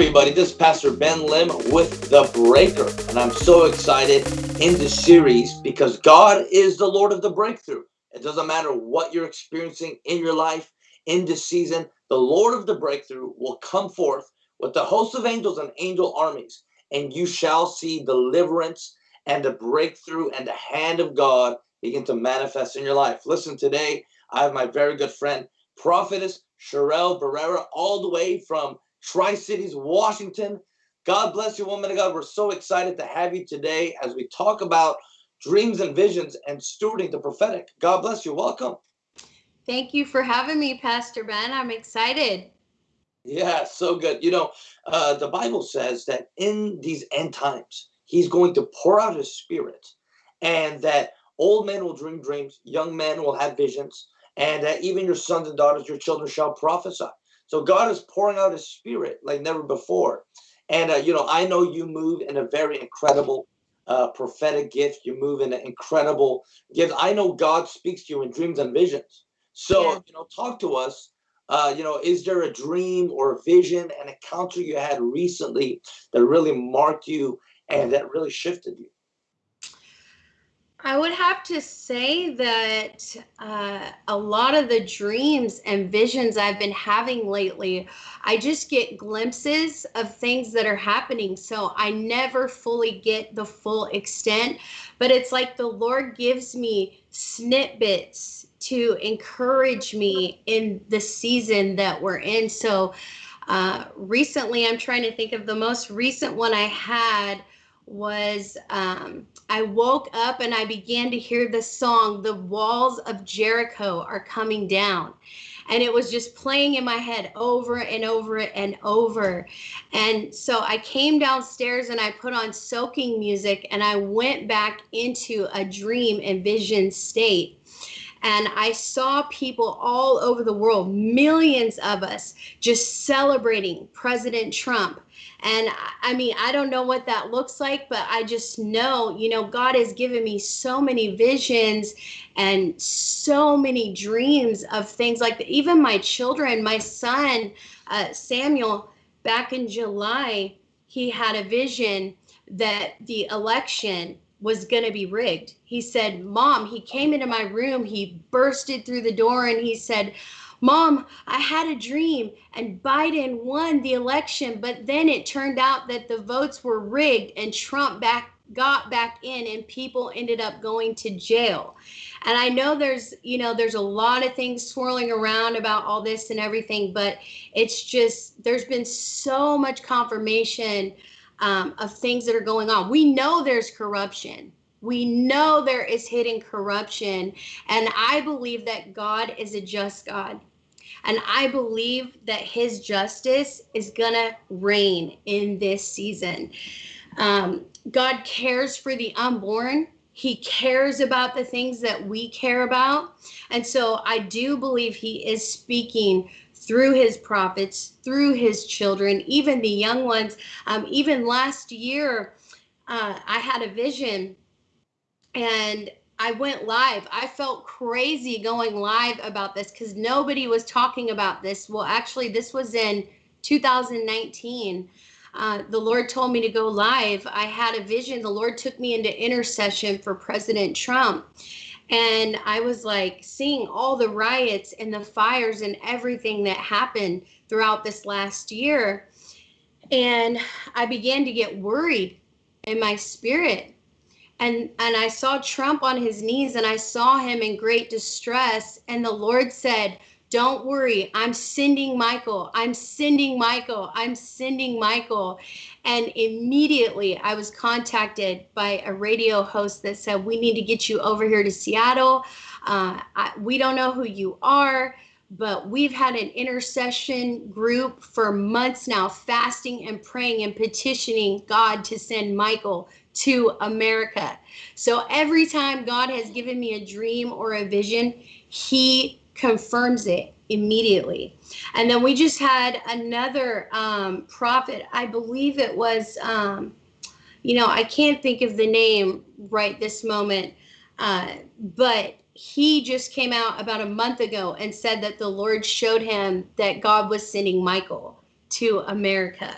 everybody, this is Pastor Ben Lim with The Breaker, and I'm so excited in this series because God is the Lord of the breakthrough. It doesn't matter what you're experiencing in your life in this season, the Lord of the breakthrough will come forth with the host of angels and angel armies, and you shall see deliverance and the breakthrough and the hand of God begin to manifest in your life. Listen, today I have my very good friend, prophetess Sherelle Barrera, all the way from Tri Cities, Washington. God bless you, woman of God. We're so excited to have you today as we talk about dreams and visions and stewarding the prophetic. God bless you. Welcome. Thank you for having me, Pastor Ben. I'm excited. Yeah, so good. You know, uh, the Bible says that in these end times, He's going to pour out His Spirit, and that old men will dream dreams, young men will have visions, and that even your sons and daughters, your children shall prophesy. So God is pouring out His Spirit like never before. And uh, you know, I know you move in a very incredible uh, prophetic gift. You move in an incredible gift. I know God speaks to you in dreams and visions. So yeah. you know, talk to us. Uh, you know, is there a dream or a vision, an encounter you had recently that really marked you and that really shifted you? I would have to say that uh, a lot of the dreams and visions I've been having lately, I just get glimpses of things that are happening. So I never fully get the full extent, but it's like the Lord gives me snippets to encourage me in the season that we're in. So uh, recently, I'm trying to think of the most recent one I had was um, I woke up and I began to hear the song, The Walls of Jericho Are Coming Down. And it was just playing in my head over and over and over. And so I came downstairs and I put on soaking music and I went back into a dream and vision state and I saw people all over the world, millions of us, just celebrating President Trump. And I mean, I don't know what that looks like, but I just know, you know, God has given me so many visions and so many dreams of things like that. Even my children, my son, uh, Samuel, back in July, he had a vision that the election was going to be rigged. He said, Mom, he came into my room, he bursted through the door, and he said, Mom, I had a dream and Biden won the election, but then it turned out that the votes were rigged and Trump back got back in and people ended up going to jail. And I know there's, you know, there's a lot of things swirling around about all this and everything, but it's just there's been so much confirmation um, of things that are going on. We know there's corruption. We know there is hidden corruption. And I believe that God is a just God. And I believe that his justice is going to reign in this season. Um, God cares for the unborn. He cares about the things that we care about. And so I do believe he is speaking through his prophets, through his children, even the young ones. Um, even last year, uh, I had a vision and I went live. I felt crazy going live about this because nobody was talking about this. Well, actually, this was in 2019. Uh, the Lord told me to go live. I had a vision. The Lord took me into intercession for President Trump. And I was like seeing all the riots and the fires and everything that happened throughout this last year. And I began to get worried in my spirit. And and I saw Trump on his knees and I saw him in great distress and the Lord said, don't worry. I'm sending Michael. I'm sending Michael. I'm sending Michael. And immediately I was contacted by a radio host that said, We need to get you over here to Seattle. Uh, I, we don't know who you are, but we've had an intercession group for months now, fasting and praying and petitioning God to send Michael to America. So every time God has given me a dream or a vision, He confirms it immediately. And then we just had another um, prophet, I believe it was, um, you know, I can't think of the name right this moment, uh, but he just came out about a month ago and said that the Lord showed him that God was sending Michael to America.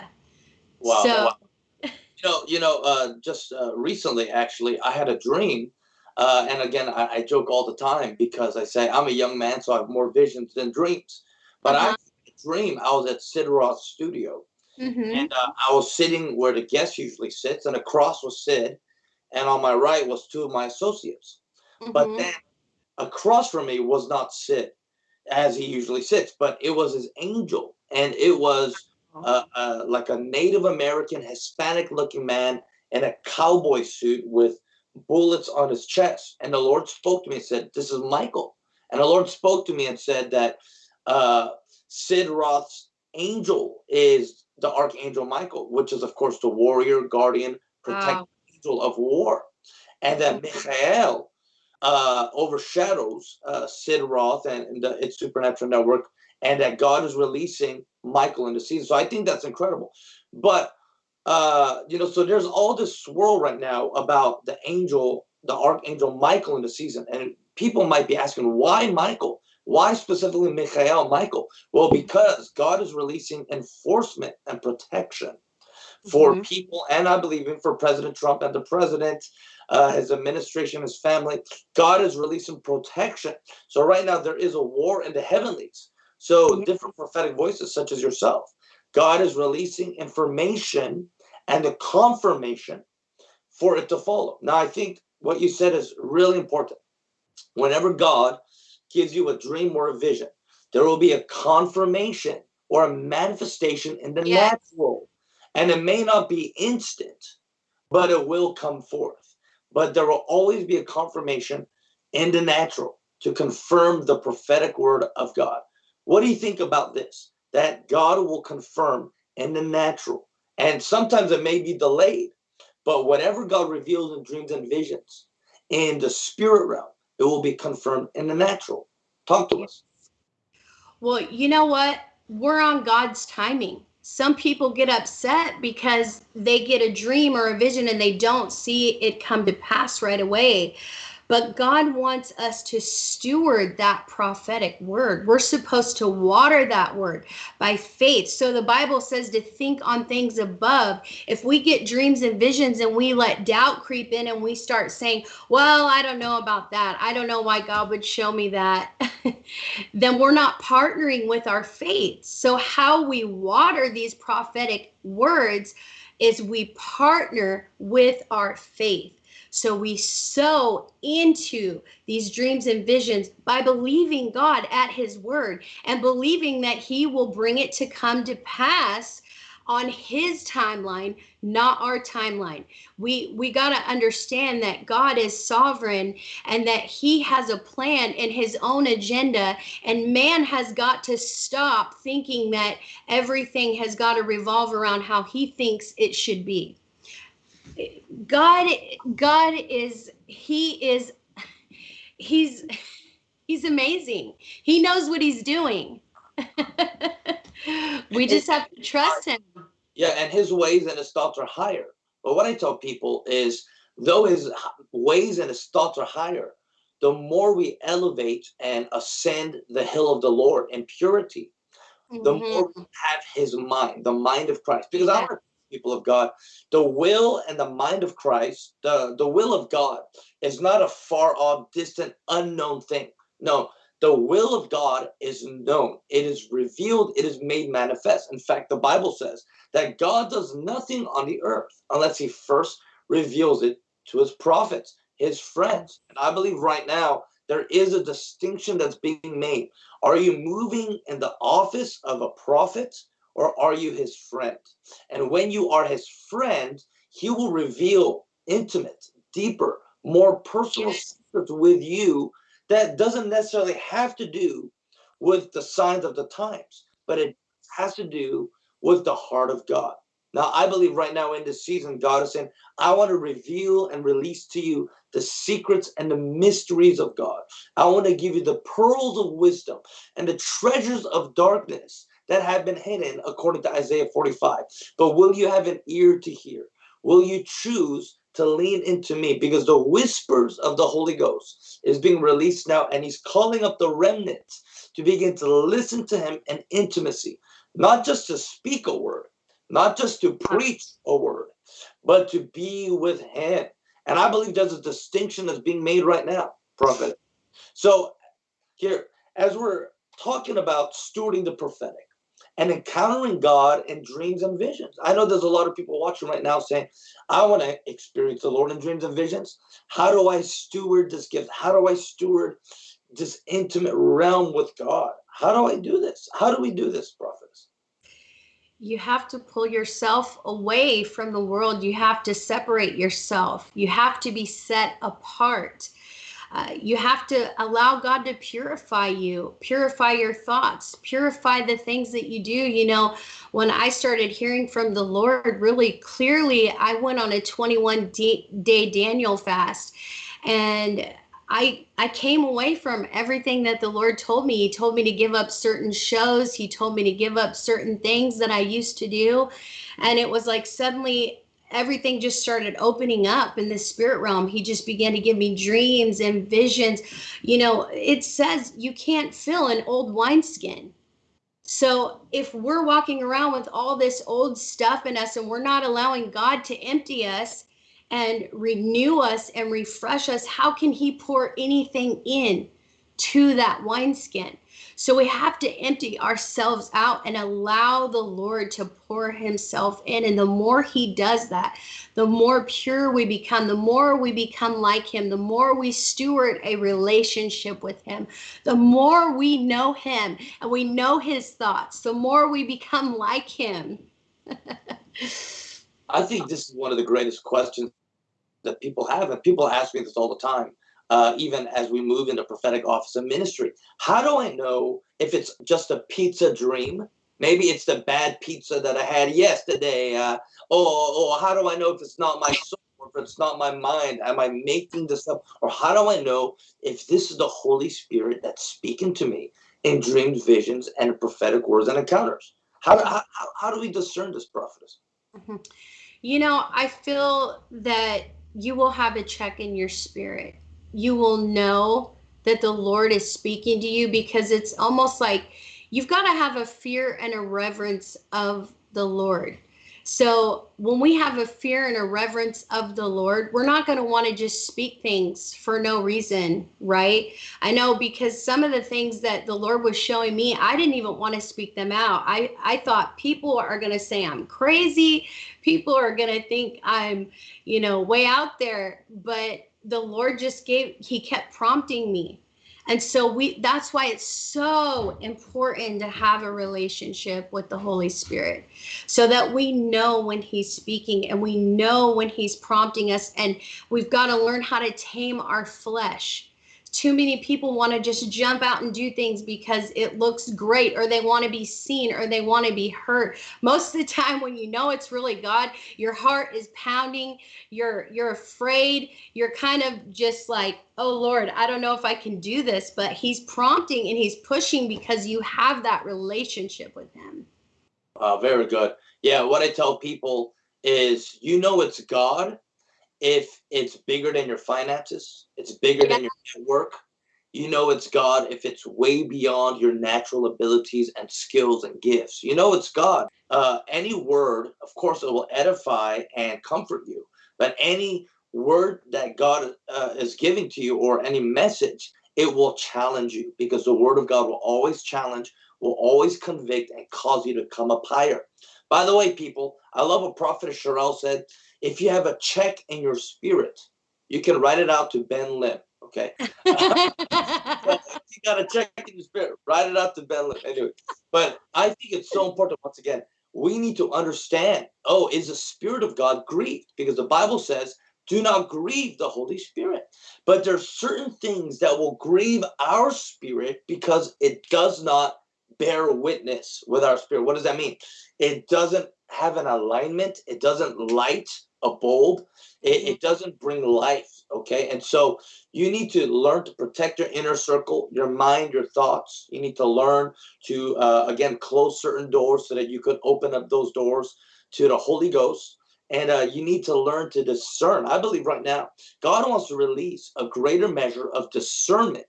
Wow. So, wow. you know, you know, uh, just uh, recently, actually, I had a dream. Uh, and again, I, I, joke all the time because I say I'm a young man, so I have more visions than dreams. But uh-huh. I dream I was at Sid Roth's studio, mm-hmm. and uh, I was sitting where the guest usually sits, and across was Sid, and on my right was two of my associates. Mm-hmm. But then across from me was not Sid, as he usually sits, but it was his angel, and it was uh, uh, like a Native American, Hispanic-looking man in a cowboy suit with bullets on his chest. And the Lord spoke to me and said, "This is Michael." And the Lord spoke to me and said that uh, Sid Roth's angel is the archangel Michael, which is of course the warrior, guardian, protector wow. angel of war, and that Michael uh, overshadows uh, Sid Roth and, and the, It's Supernatural network, and that God is releasing Michael in the season. So I think that's incredible. But uh, you know, so there's all this swirl right now about the angel, the archangel Michael in the season, and people might be asking, why Michael? Why specifically Michael Michael? Well, because God is releasing enforcement and protection for mm-hmm. people, and I believe in for President Trump and the president, uh, his administration, his family. God is releasing protection. So right now there is a war in the heavenlies. So mm-hmm. different prophetic voices, such as yourself, God is releasing information and the confirmation for it to follow. Now, I think what you said is really important. Whenever God gives you a dream or a vision, there will be a confirmation or a manifestation in the yes. natural. And it may not be instant, but it will come forth. But there will always be a confirmation in the natural to confirm the prophetic word of God. What do you think about this? That God will confirm in the natural. And sometimes it may be delayed, but whatever God reveals in dreams and visions in the spirit realm, it will be confirmed in the natural. Talk to us. Well, you know what? We're on God's timing. Some people get upset because they get a dream or a vision and they don't see it come to pass right away. But God wants us to steward that prophetic word. We're supposed to water that word by faith. So the Bible says to think on things above. If we get dreams and visions and we let doubt creep in and we start saying, Well, I don't know about that. I don't know why God would show me that. then we're not partnering with our faith. So, how we water these prophetic words is we partner with our faith. So we sow into these dreams and visions by believing God at his word and believing that he will bring it to come to pass on his timeline not our timeline. We we got to understand that god is sovereign and that he has a plan in his own agenda and man has got to stop thinking that everything has got to revolve around how he thinks it should be God God is he is he's he's amazing. He knows what he's doing. we just have to trust him. Yeah, and his ways and his thoughts are higher. But what I tell people is though his ways and his thoughts are higher, the more we elevate and ascend the hill of the Lord in purity, the mm-hmm. more we have his mind, the mind of Christ. Because yeah. our people of God. The will and the mind of Christ, the, the will of God is not a far off, distant, unknown thing. No, the will of God is known. It is revealed. It is made manifest. In fact, the Bible says that God does nothing on the earth unless he first reveals it to his prophets, his friends. And I believe right now there is a distinction that's being made. Are you moving in the office of a prophet or are you his friend? And when you are his friend, he will reveal intimate, deeper, more personal secrets with you that doesn't necessarily have to do with the signs of the times, but it has to do with the heart of God. Now, I believe right now in this season, God is saying, I want to reveal and release to you the secrets and the mysteries of God. I want to give you the pearls of wisdom and the treasures of darkness that have been hidden according to Isaiah 45. But will you have an ear to hear? Will you choose to lean into me? Because the whispers of the Holy Ghost is being released now, and he's calling up the remnant to begin to listen to him in intimacy, not just to speak a word, not just to preach a word, but to be with him. And I believe there's a distinction that's being made right now, prophet. So here, as we're talking about stewarding the prophetic and encountering God in dreams and visions. I know there's a lot of people watching right now saying, I want to experience the Lord in dreams and visions. How do I steward this gift? How do I steward this intimate realm with God? How do I do this? How do we do this, prophets? You have to pull yourself away from the world. You have to separate yourself. You have to be set apart. Uh, you have to allow God to purify you, purify your thoughts, purify the things that you do. You know, when I started hearing from the Lord really clearly, I went on a 21 day Daniel fast and I I came away from everything that the Lord told me. He told me to give up certain shows. He told me to give up certain things that I used to do. And it was like suddenly everything just started opening up in the spirit realm. He just began to give me dreams and visions. You know, it says you can't fill an old wineskin. So if we're walking around with all this old stuff in us and we're not allowing God to empty us and renew us and refresh us, how can He pour anything in to that wineskin? So we have to empty ourselves out and allow the Lord to pour himself in. And the more he does that, the more pure we become, the more we become like him, the more we steward a relationship with him, the more we know him and we know his thoughts, the more we become like him. I think this is one of the greatest questions that people have, and people ask me this all the time uh, even as we move into prophetic office and ministry. How do I know if it's just a pizza dream? Maybe it's the bad pizza that I had yesterday. Uh, or, or how do I know if it's not my soul or if it's not my mind? Am I making this up? Or how do I know if this is the Holy Spirit that's speaking to me in dreams, visions, and prophetic words and encounters? How, do, how, how do we discern this prophetess? Mm-hmm. You know, I feel that you will have a check in your spirit you will know that the Lord is speaking to you because it's almost like you've got to have a fear and a reverence of the Lord. So when we have a fear and a reverence of the Lord, we're not going to want to just speak things for no reason, right? I know because some of the things that the Lord was showing me, I didn't even want to speak them out. I I thought people are going to say I'm crazy. People are going to think I'm, you know, way out there, but the Lord just gave, he kept prompting me. And so we that's why it's so important to have a relationship with the Holy Spirit so that we know when he's speaking and we know when he's prompting us and we've got to learn how to tame our flesh too many people want to just jump out and do things because it looks great or they want to be seen or they want to be heard. Most of the time when you know it's really god your heart is pounding you're you're afraid you're kind of just like oh lord i don't know if i can do this but he's prompting and he's pushing because you have that relationship with him. Uh, very good. Yeah what i tell people is you know it's god if it's bigger than your finances, it's bigger yeah. than your network, you know it's God if it's way beyond your natural abilities and skills and gifts. You know it's God. Uh, any word, of course, it will edify and comfort you. But any word that God uh, is giving to you or any message, it will challenge you because the word of God will always challenge, will always convict, and cause you to come up higher. By the way, people, I love what Prophet Sherelle said if you have a check in your spirit, you can write it out to Ben Lim. Okay. you got a check in your spirit, write it out to Ben Lim. Anyway, but I think it's so important. Once again, we need to understand. Oh, is the Spirit of God grieved? Because the Bible says, "Do not grieve the Holy Spirit." But there's certain things that will grieve our spirit because it does not bear witness with our spirit. What does that mean? It doesn't have an alignment. It doesn't light a bulb, it, mm-hmm. it doesn't bring life. Okay. And so you need to learn to protect your inner circle, your mind, your thoughts. You need to learn to, uh, again, close certain doors so that you could open up those doors to the Holy Ghost. And uh, you need to learn to discern. I believe right now, God wants to release a greater measure of discernment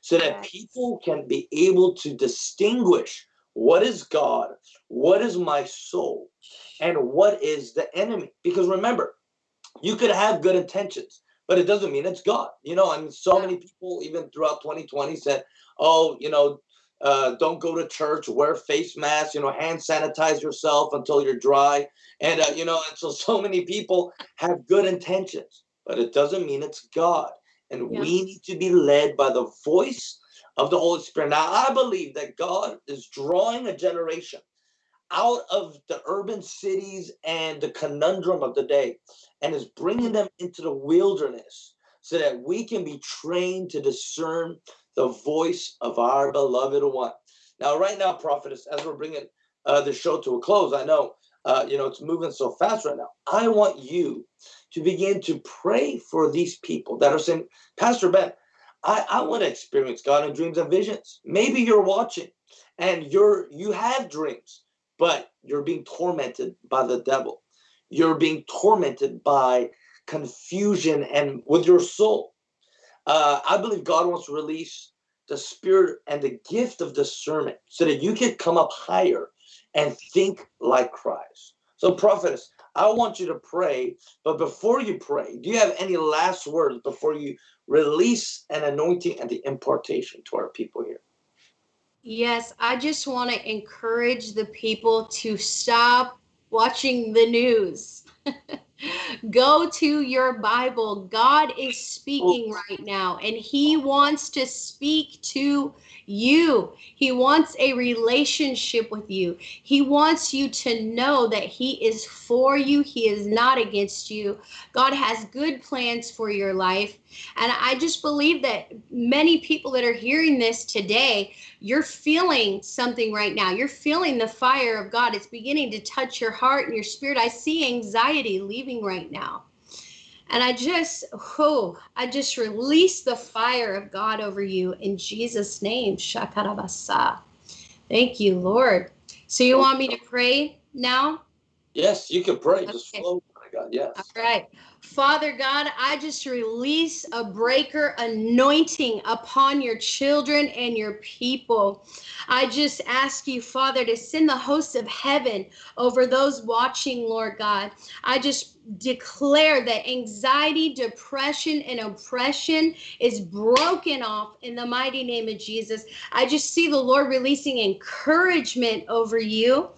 so that people can be able to distinguish what is God, what is my soul, and what is the enemy. Because remember, you could have good intentions, but it doesn't mean it's God. You know, I mean, so many people, even throughout 2020, said, oh, you know, uh, don't go to church, wear face masks, you know, hand sanitize yourself until you're dry. And, uh, you know, and so, so many people have good intentions, but it doesn't mean it's God. And yeah. we need to be led by the voice of the Holy Spirit. Now, I believe that God is drawing a generation out of the urban cities and the conundrum of the day and is bringing them into the wilderness so that we can be trained to discern the voice of our beloved one. Now, right now, prophetess, as we're bringing uh, the show to a close, I know uh, you know it's moving so fast right now. I want you to begin to pray for these people that are saying, Pastor Ben, I, I want to experience God in dreams and visions. Maybe you're watching and you're you have dreams, but you're being tormented by the devil. You're being tormented by confusion and with your soul. Uh, I believe God wants to release the spirit and the gift of discernment so that you can come up higher and think like Christ. So, prophetess, I want you to pray, but before you pray, do you have any last words before you release an anointing and the impartation to our people here? Yes, I just want to encourage the people to stop watching the news. Go to your Bible. God is speaking oh. right now, and He wants to speak to you. He wants a relationship with you. He wants you to know that He is for you, He is not against you. God has good plans for your life. And I just believe that many people that are hearing this today, you're feeling something right now. You're feeling the fire of God. It's beginning to touch your heart and your spirit. I see anxiety leaving right now. And I just, oh, I just release the fire of God over you in Jesus' name. Shakarabasa. Thank you, Lord. So you want me to pray now? Yes, you can pray. Okay. Just flow. Yes. All right. Father God, I just release a breaker anointing upon your children and your people. I just ask you, Father, to send the hosts of heaven over those watching, Lord God. I just declare that anxiety, depression, and oppression is broken off in the mighty name of Jesus. I just see the Lord releasing encouragement over you.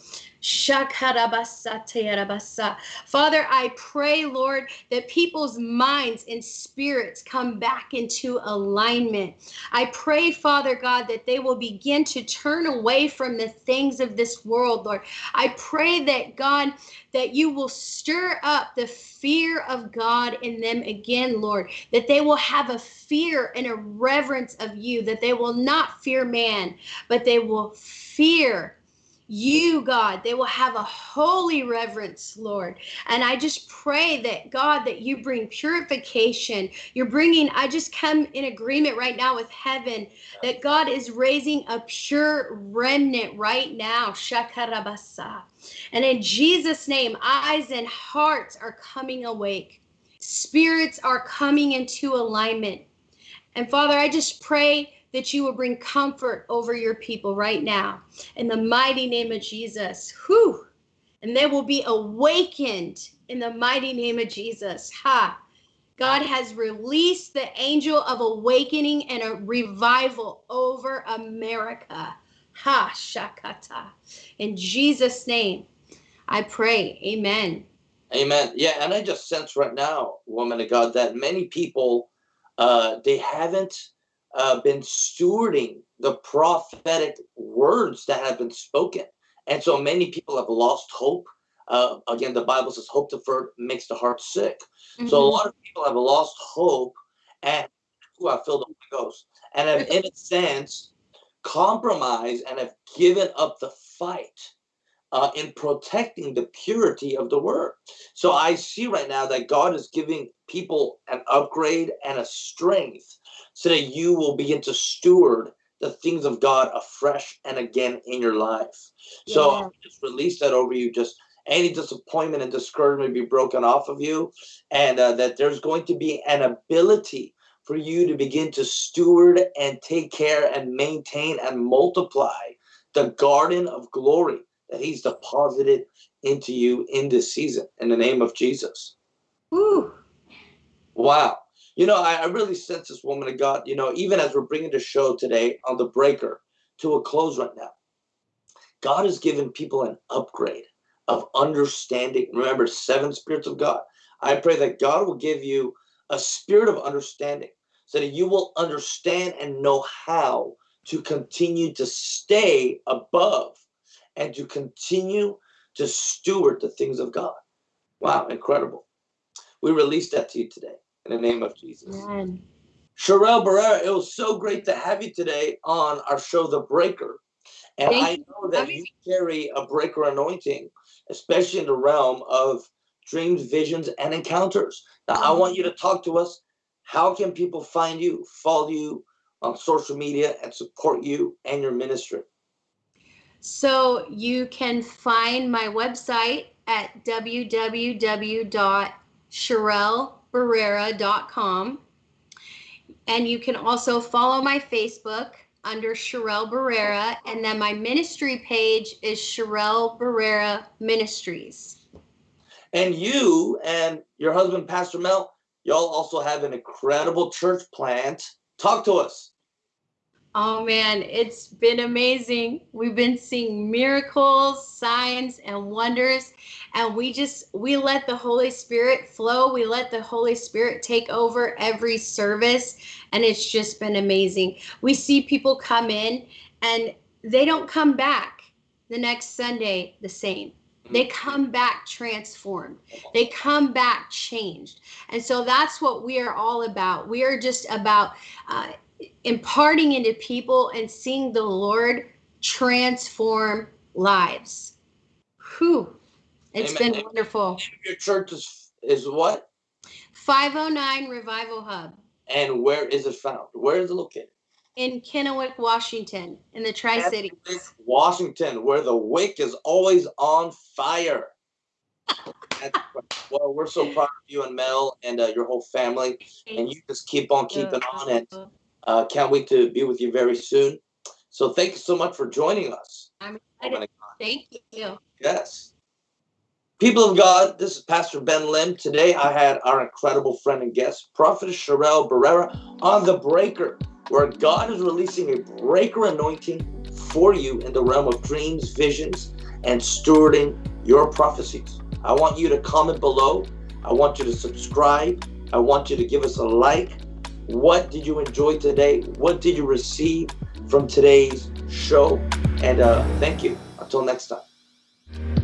Father, I pray, Lord, that people's minds and spirits come back into alignment. I pray, Father God, that they will begin to turn away from the things of this world, Lord. I pray that, God, that you will stir up the fear of God in them again, Lord, that they will have a fear and a reverence of you, that they will not fear man, but they will fear you, God. They will have a holy reverence, Lord. And I just pray that, God, that you bring purification. You're bringing, I just come in agreement right now with heaven that God is raising a pure remnant right now. Shakarabasa. And in Jesus' name, eyes and hearts are coming awake, spirits are coming into alignment. And Father, I just pray that you will bring comfort over your people right now in the mighty name of Jesus. Whew. And they will be awakened in the mighty name of Jesus. Ha. God has released the angel of awakening and a revival over America. Ha Shakata. In Jesus' name, I pray. Amen. Amen. Yeah, and I just sense right now, woman of God, that many people uh they haven't uh, been stewarding the prophetic words that have been spoken. And so many people have lost hope. Uh, again, the Bible says hope deferred makes the heart sick. Mm-hmm. So a mm-hmm. lot of people have lost hope and who have filled the Holy Ghost and have, in a sense, compromised and have given up the fight uh, in protecting the purity of the word. So I see right now that God is giving people an upgrade and a strength so that you will begin to steward the things of God afresh and again in your life. Yeah. So I just release that over you. Just any disappointment and discouragement be broken off of you, and uh, that there's going to be an ability for you to begin to steward and take care and maintain and multiply the garden of glory that He's deposited into you in this season in the name of Jesus. Woo. Wow. You know, I, I really sense this woman of God, you know, even as we're bringing the show today on the breaker to a close right now, God has given people an upgrade of understanding. Remember, seven spirits of God. I pray that God will give you a spirit of understanding so that you will understand and know how to continue to stay above and to continue to steward the things of God. Wow, incredible. We release that to you today in the name of Jesus. Amen. Sherelle Barrera, it was so great to have you today on our show, The Breaker. And Thank I know that you carry a breaker anointing, especially in the realm of dreams, visions, and encounters. Now, I want you to talk to us. How can people find you, follow you on social media, and support you and your ministry? So you can find my website at www.sherellebarrera.com. And you can also follow my Facebook under Sherelle Barrera. And then my ministry page is Sherelle Barrera Ministries. And you and your husband, Pastor Mel, y'all also have an incredible church plant. Talk to us. Oh man, it's been amazing. We've been seeing miracles, signs, and wonders. And we just, we let the Holy Spirit flow. We let the Holy Spirit take over every service. And it's just been amazing. We see people come in and they don't come back the next Sunday the same. They come back transformed. They come back changed. And so that's what we are all about. We are just about uh, imparting into people and seeing the Lord transform lives. Whew. It's Amen. been wonderful. Your church is, is what? 509 Revival Hub And where is it found? Where is it located? in Kennewick, Washington, in the Tri Cities. Washington, where the wick is always on fire. Well, we're so proud of you and Mel and uh, your whole family, and you just keep on keeping on, and uh, can't wait to be with you very soon. So thank you so much for joining us. I'm excited. Thank you. Yes. People of God, this is Pastor Ben Lim. Today I had our incredible friend and guest, Prophet Sherelle Barrera, on The Breaker, where God is releasing a breaker anointing for you in the realm of dreams, visions, and stewarding your prophecies. I want you to comment below. I want you to subscribe. I want you to give us a like. What did you enjoy today? What did you receive from today's show? And uh, thank you. Until next time.